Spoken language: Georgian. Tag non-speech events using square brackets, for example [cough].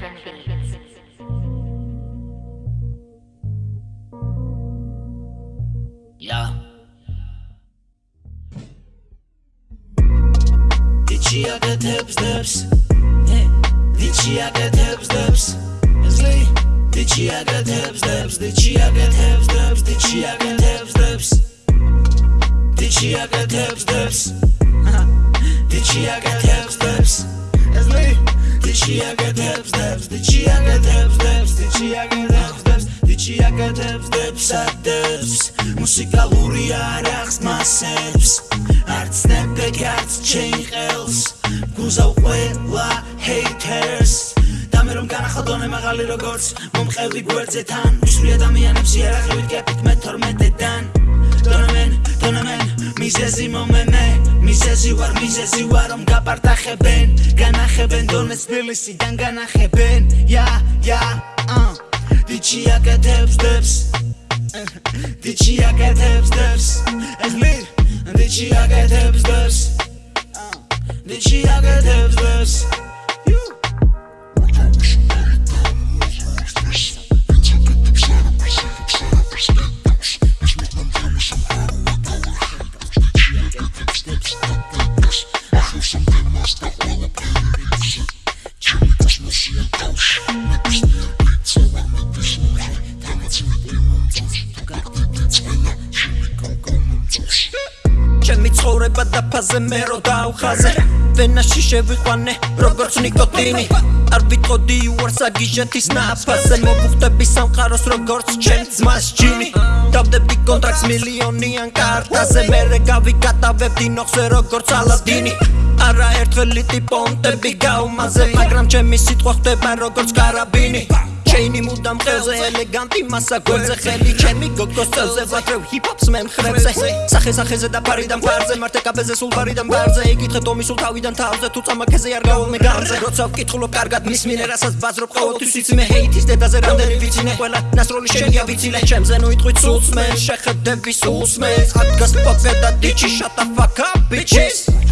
Fashion Beats. Yeah. Dichia gets dips. Hey. Dichia gets dips. Esli. Dichia gets dips. Dichia gets dips. Dichia gets dips. Dichia gets dips. Dichia [laughs] gets dips. Esli. Dichia gets dips. Dichia gets dips. Dichia gets dips. Dichia gets dips. Dips. მუსიკალური არახს მასებს არც ნებგეკ არც ჩეიხელს გუზავ ყველა haters და მე რომ განახალდონე მაღალი როგორც მომყევი გვერდზე თან ვისვრი ადამიანებს იერახივით კეპით მე 12-დან დონამენ დონამენ მიზეზი მომემე მიზეზი ვარ მიზეზი ვარ რომ გაპარტახებენ. განახებენ დონეს თბილისიდან განახებენ. ია ია დიჩია კეთებს დებს. Did she I get tips tips? It's lit. Did she ჩემი ცხოვრება დაფაზე მე რო დაუხაზე ვენაში შევიყვანე როგორც ნიკოტინი. არ ვიტყოდი უარს აგიჟეთის ნაფაზე მოგხვდები სამყაროს როგორც ჩემ ძმას ჯინი. დავდებდი კონტრაქტს მილიონიან კარტაზე. მე რე გავიგატავებდი ნოხზე როგორც ალადინი. არა ერთველი ტიპონტები გაუმაზე მაგრამ ჩემი სიტყვა ხდება როგორც კარაბინი ჩეინი მუდამ ხელზე ელეგანტი მასა გვერდზე ხელი. ჩემი გოგოს წელზე ვატრევ ჰიპ-ჰოპს მე მხრებზე სახე სახეზე და ფარიდან ფარზე მარტე კაბეზე სულ ფარიდან ფარზე იგითხე ტომი სულ თავიდან თავზე თუ წამაკეზე არ გავა მე განზე როცა ვკითხულობ კარგად მის მინე რასაც ბაზრობ ყოველთვის იცი მე ჰეითის დედაზე რამდენი ვიცინე ყველა. ნასროლი შენია ვიცილე ჩემზე ნუ იტყვი სულს მე შეხედები სულს მე. ადგას პოპე და დიჩი shut the fuck up bitches